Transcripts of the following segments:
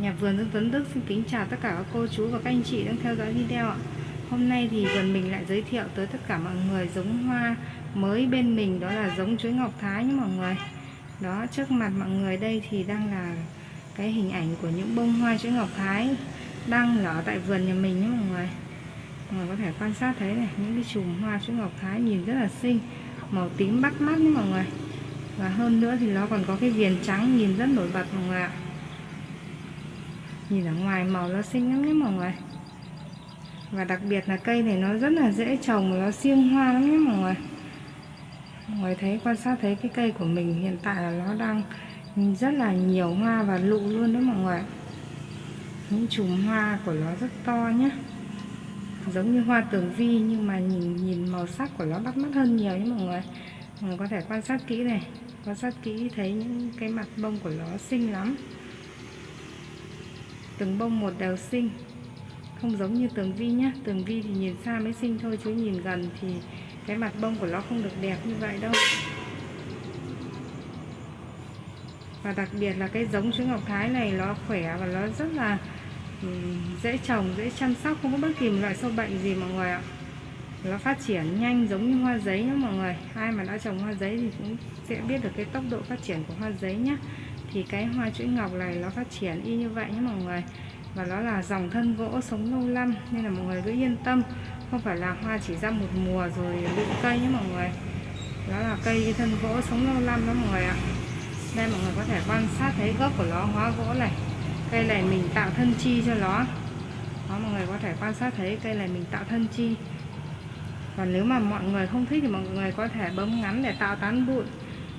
Nhà vườn Dương Tuấn Đức xin kính chào tất cả các cô chú và các anh chị đang theo dõi video ạ. Hôm nay thì vườn mình lại giới thiệu tới tất cả mọi người giống hoa mới bên mình, đó là giống chuối ngọc thái nhé mọi người. Đó, trước mặt mọi người đây thì đang là cái hình ảnh của những bông hoa chuối ngọc thái đang nở tại vườn nhà mình nhé mọi người. Mọi người có thể quan sát thấy này, những cái chùm hoa chuối ngọc thái nhìn rất là xinh, màu tím bắt mắt nhé mọi người. Và hơn nữa thì nó còn có cái viền trắng nhìn rất nổi bật mọi người ạ nhìn ở ngoài màu nó xinh lắm nhé mọi người. Và đặc biệt là cây này nó rất là dễ trồng, nó xiêm hoa lắm nhé mọi người. Mọi người thấy, quan sát thấy cái cây của mình hiện tại là nó đang rất là nhiều hoa và lụ luôn đấy mọi người. Những chùm hoa của nó rất to nhé giống như hoa tường vi nhưng mà nhìn nhìn màu sắc của nó bắt mắt hơn nhiều nhé mọi người. Mọi người có thể quan sát kỹ này, quan sát kỹ thấy những cái mặt bông của nó xinh lắm từng bông một đều xinh. Không giống như tường vi nhá, tường vi thì nhìn xa mới xinh thôi, chứ nhìn gần thì cái mặt bông của nó không được đẹp như vậy đâu. Và đặc biệt là cái giống chuối ngọc thái này, nó khỏe và nó rất là dễ trồng, dễ chăm sóc, không có bất kỳ một loại sâu bệnh gì mọi người ạ. Nó phát triển nhanh giống như hoa giấy nhé mọi người. Ai mà đã trồng hoa giấy thì cũng sẽ biết được cái tốc độ phát triển của hoa giấy nhé thì cái hoa chuỗi ngọc này nó phát triển y như vậy nhé mọi người. Và nó là dòng thân gỗ sống lâu năm, nên là mọi người cứ yên tâm. Không phải là hoa chỉ ra một mùa rồi bị cây nhé mọi người. Đó là cây thân gỗ sống lâu năm đó mọi người ạ. Đây mọi người có thể quan sát thấy gốc của nó, hóa gỗ này. Cây này mình tạo thân chi cho nó. Đó, mọi người có thể quan sát thấy cây này mình tạo thân chi. Còn nếu mà mọi người không thích thì mọi người có thể bấm ngắn để tạo tán bụi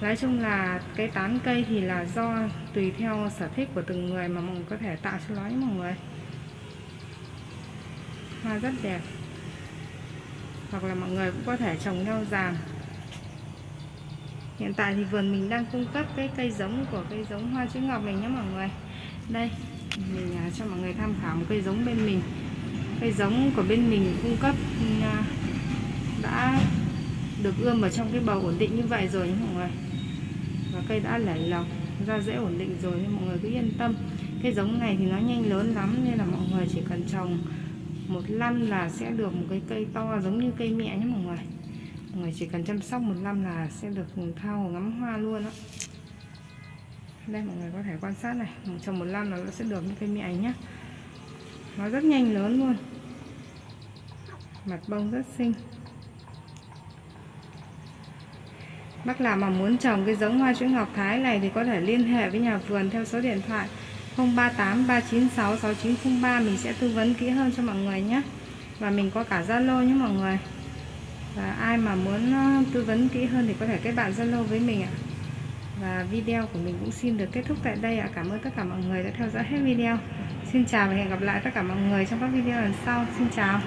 nói chung là cái tán cây thì là do tùy theo sở thích của từng người mà mọi người có thể tạo cho nó nhé mọi người. Hoa rất đẹp. Hoặc là mọi người cũng có thể trồng nhau giàn hiện tại thì vườn mình đang cung cấp cái cây giống của cây giống hoa chữ ngọc này nhé mọi người. Đây, mình à, cho mọi người tham khảo một cây giống bên mình. Cây giống của bên mình cung cấp à, đã được ươm ở trong cái bầu ổn định như vậy rồi nhé mọi người và cây đã lẩy lọc ra dễ ổn định rồi nên mọi người cứ yên tâm. Cái giống này thì nó nhanh lớn lắm nên là mọi người chỉ cần trồng một năm là sẽ được một cái cây to giống như cây mẹ nhé mọi người. Mọi người chỉ cần chăm sóc một năm là sẽ được thao ngắm hoa luôn á. Đây, mọi người có thể quan sát này. Trồng một năm là nó sẽ được như cây mẹ nhé. Nó rất nhanh lớn luôn. Mặt bông rất xinh. Bác nào mà muốn trồng cái giống hoa chuỗi ngọc thái này thì có thể liên hệ với nhà vườn theo số điện thoại 038 396 6903 mình sẽ tư vấn kỹ hơn cho mọi người nhé. Và mình có cả Zalo nhé mọi người. Và ai mà muốn ờ, tư vấn kỹ hơn thì có thể kết bạn Zalo với mình ạ. Và video của mình cũng xin được kết thúc tại đây ạ. Cảm ơn tất cả mọi người đã theo dõi hết video. Xin chào và hẹn gặp lại tất cả mọi người trong các video lần sau. Xin chào.